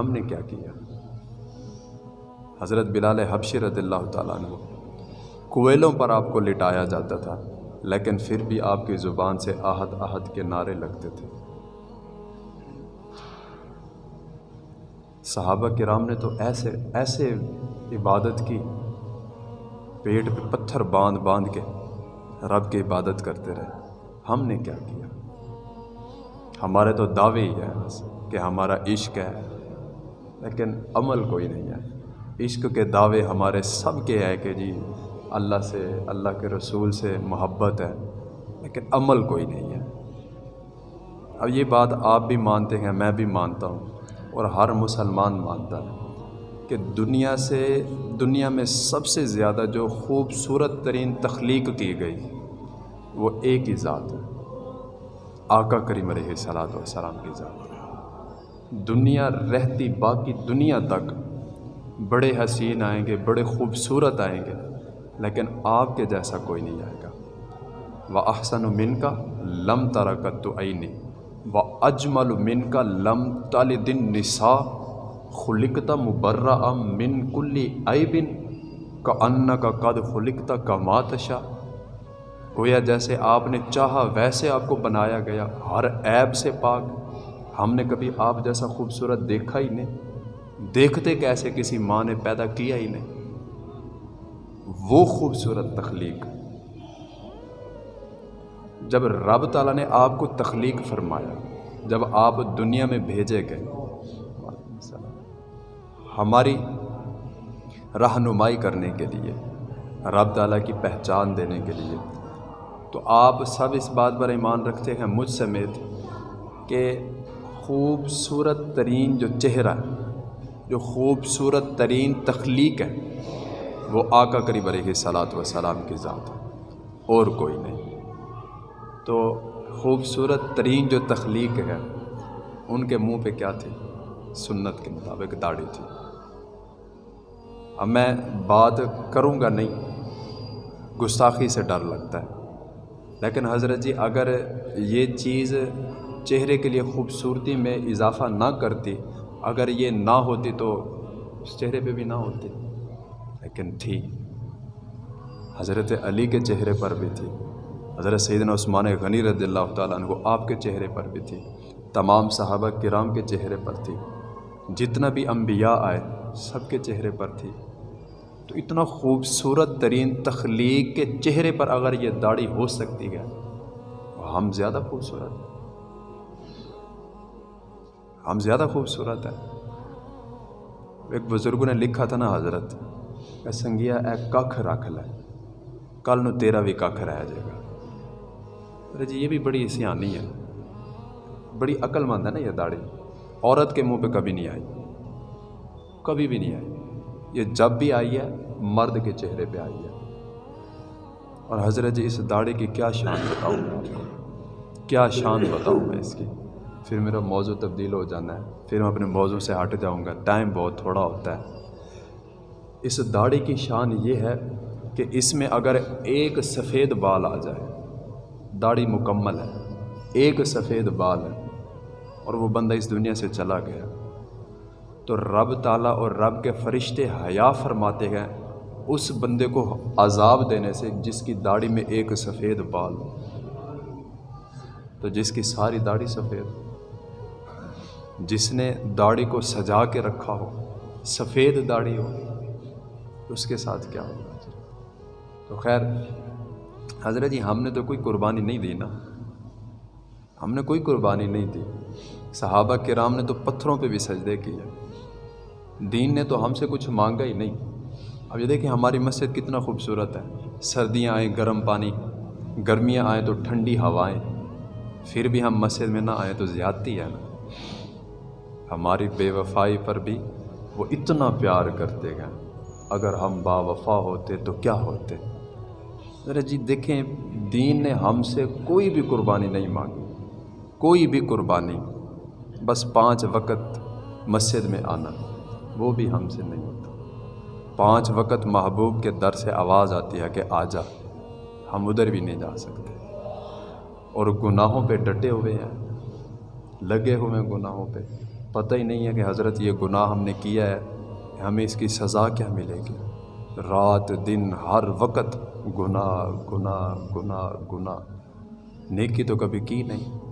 ہم نے کیا کیا؟ حضرت بلال حبشی رضی اللہ تعالیٰ عنہ، کوئلوں پر آپ کو لٹایا جاتا تھا، لیکن پھر بھی آپ کی زبان سے آہد آہد کے نعرے لگتے تھے۔ صحابہ کرام نے تو ایسے ایسے عبادت کی، پیٹ پہ پتھر باندھ باندھ کے رب کی عبادت کرتے رہے۔ ہم نے کیا کیا؟ ہمارے تو دعوے ہی ہیں کہ ہمارا عشق ہے۔ لیکن عمل کوئی نہیں ہے۔ عشق کے دعوے ہمارے سب کے ہے کہ جی اللہ سے، اللہ کے رسول سے محبت ہے، لیکن عمل کوئی نہیں ہے۔ اب یہ بات آپ بھی مانتے ہیں، میں بھی مانتا ہوں، اور ہر مسلمان مانتا ہے کہ دنیا سے، دنیا میں سب سے زیادہ جو خوبصورت ترین تخلیق کی گئی، وہ ایک ہی ذات ہے، آقا کریم علیہ صلاحت والسلام کی ذات۔ دنیا رہتی باقی دنیا تک بڑے حسین آئیں گے، بڑے خوبصورت آئیں گے، لیکن آپ کے جیسا کوئی نہیں آئے گا۔ و احسن و من کا لم ترکت تو عینی و اجمل من کا لم تال دن نسا خلکتا مبرہ من کلی بن کا ان کا قد خلکتا کا ماتشا گویا جیسے آپ نے چاہا، ویسے آپ کو بنایا گیا، ہر عیب سے پاک۔ ہم نے کبھی آپ جیسا خوبصورت دیکھا ہی نہیں۔ دیکھتے کیسے کسی ماں نے پیدا کیا ہی نہیں۔ وہ خوبصورت تخلیق۔ جب رب تعالیٰ نے آپ کو تخلیق فرمایا، جب آپ دنیا میں بھیجے گئے، ہماری رہنمائی کرنے کے لیے، رب تعالیٰ کی پہچان دینے کے لیے، تو آپ سب اس بات پر ایمان رکھتے ہیں مجھ سمیت کہ خوبصورت ترین جو چہرہ، جو خوبصورت ترین تخلیق ہے، وہ آقا قریب علیہ صلاحت وسلام کی ذات ہے، اور کوئی نہیں۔ تو خوبصورت ترین جو تخلیق ہے، ان کے منہ پہ کیا تھی؟ سنت کے مطابق داڑھی تھی۔ اب میں بات کروں گا نہیں، گستاخی سے ڈر لگتا ہے۔ لیکن حضرت جی اگر یہ چیز چہرے کے لیے خوبصورتی میں اضافہ نہ کرتی۔ اگر یہ نہ ہوتی تو اس چہرے پہ بھی نہ ہوتی۔ لیکن تھی۔ حضرت علی کے چہرے پر بھی تھی۔ حضرت سیدنا عثمان غنی رضی اللہ تعالیٰ عنہ آپ کے چہرے پر بھی تھی۔ تمام صحابہ کرام کے چہرے پر تھی۔ جتنا بھی انبیاء آئے، سب کے چہرے پر تھی۔ تو اتنا خوبصورت ترین تخلیق کے چہرے پر اگر یہ داڑھی ہو سکتی ہے ہم زیادہ خوبصورت ہم زیادہ خوبصورت ہیں۔ ایک بزرگ نے لکھا تھا نا حضرت، اے سنگیا، اے ککھ رکھ لے، کل نو تیرا بھی ککھ رہ جائے گا۔ ارے جی یہ بھی بڑی سیانی ہے۔ بڑی عقل مند ہے نا یہ داڑھی۔ عورت کے منہ پہ کبھی نہیں آئی۔ کبھی بھی نہیں آئی۔ یہ جب بھی آئی ہے، مرد کے چہرے پہ آئی ہے۔ اور حضرت جی اس داڑھی کی کیا شان بتاؤں؟ کیا شان بتاؤں میں اس کی؟ پھر میرا موضوع تبدیل ہو جانا ہے، پھر میں اپنے موضوع سے ہٹ جاؤں گا۔ ٹائم بہت تھوڑا ہوتا ہے۔ اس داڑھی کی شان یہ ہے کہ اس میں اگر ایک سفید بال آ جائے، داڑھی مکمل ہے، ایک سفید بال ہے اور وہ بندہ اس دنیا سے چلا گیا، تو رب تعالیٰ اور رب کے فرشتے حیا فرماتے ہیں اس بندے کو عذاب دینے سے جس کی داڑھی میں ایک سفید بال تو جس کی ساری داڑھی سفید جس نے داڑھی کو سجا کے رکھا ہو، سفید داڑھی ہو تو اس کے ساتھ کیا ہوگا؟ تو خیر، حضرت جی ہم نے تو کوئی قربانی نہیں دی نا۔ ہم نے کوئی قربانی نہیں دی۔ صحابہ کرام نے تو پتھروں پہ بھی سجدے کیے۔ دین نے تو ہم سے کچھ مانگا ہی نہیں۔ اب یہ دیکھیں، ہماری مسجد کتنا خوبصورت ہے۔ سردیاں آئیں، گرم پانی۔ گرمیاں آئیں تو ٹھنڈی ہوائیں۔ پھر بھی ہم مسجد میں نہ آئیں تو زیادتی ہے نا۔ ہماری بے وفائی پر بھی وہ اتنا پیار کرتے گئے اگر ہم با وفا ہوتے تو کیا ہوتے؟ ذرا جی دیکھیں، دین نے ہم سے کوئی بھی قربانی نہیں مانگی، کوئی بھی قربانی۔ بس پانچ وقت مسجد میں آنا، وہ بھی ہم سے نہیں ہوتا۔ پانچ وقت محبوب کے در سے آواز آتی ہے کہ آ جا، ہم ادھر بھی نہیں جا سکتے۔ اور گناہوں پہ ڈٹے ہوئے ہیں، لگے ہوئے ہیں گناہوں پہ۔ پتہ ہی نہیں ہے کہ حضرت یہ گناہ ہم نے کیا ہے، ہمیں اس کی سزا کیا ملے گی؟ رات، دن، ہر وقت گناہ گناہ گناہ گناہ۔ نیکی تو کبھی کی نہیں۔